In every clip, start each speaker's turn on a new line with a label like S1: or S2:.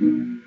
S1: Biz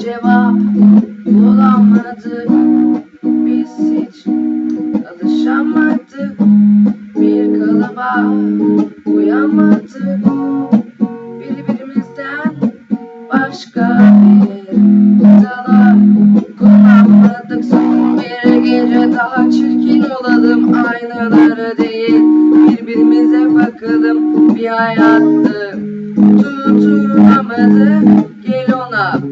S1: cevap bulamadık Biz hiç alışamadık. Bir kalıba uyamadık. Birbirimizden başka bir dala kullanmadık Son bir gece daha çirkin olalım. Aynalara değil birbirimize bakalım. Bir hayattı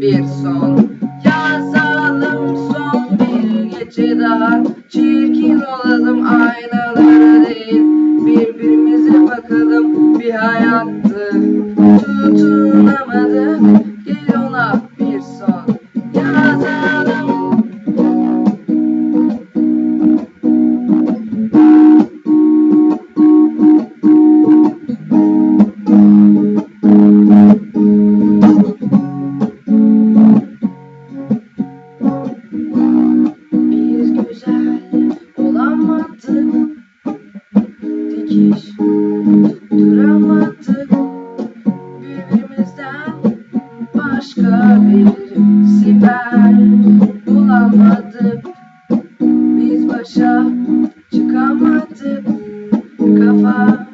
S1: bir son. Yazalım Son bir gece daha. Çirkin olalım Aynalara değil. Birbirimize bakalım Bir hayattı Dikiş tutturamadık Birbirimizden. Başka bir siper bulamadık. Biz başa çıkamadık. Kafa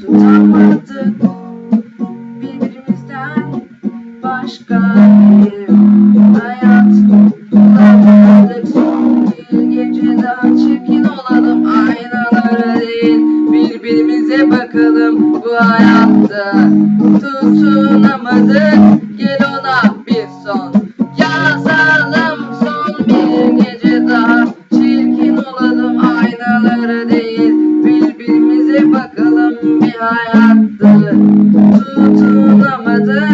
S1: tutamadık. Birbirimizden başka bir Bu hayatta tutunamadık Gel ona bir son. Yazalım Son bir gece daha. Çirkin olalım Aynalara değil. Birbirimize bakalım Bir hayatta tutunamadık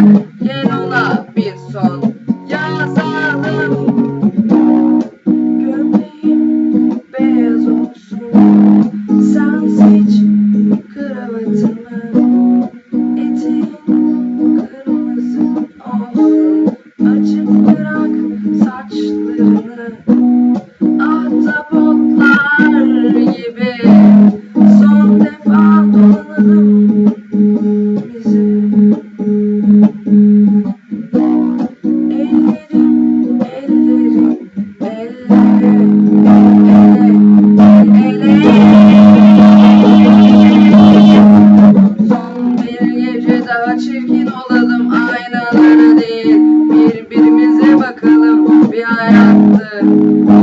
S1: olalım aynalara değil Birbirimize bakalım. Bir hayattı.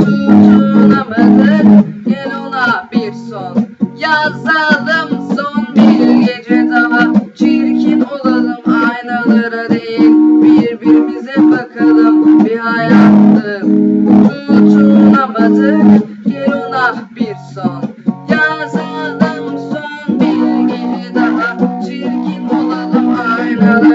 S1: Tutunamadık gel ona bir son. Yazalım son bir gece daha. Çirkin olalım aynalara değil Birbirimize bakalım. Bir hayattı. Tutunamadık gel ona bir son. Yazalım son bir gece daha. Çirkin olalım aynalara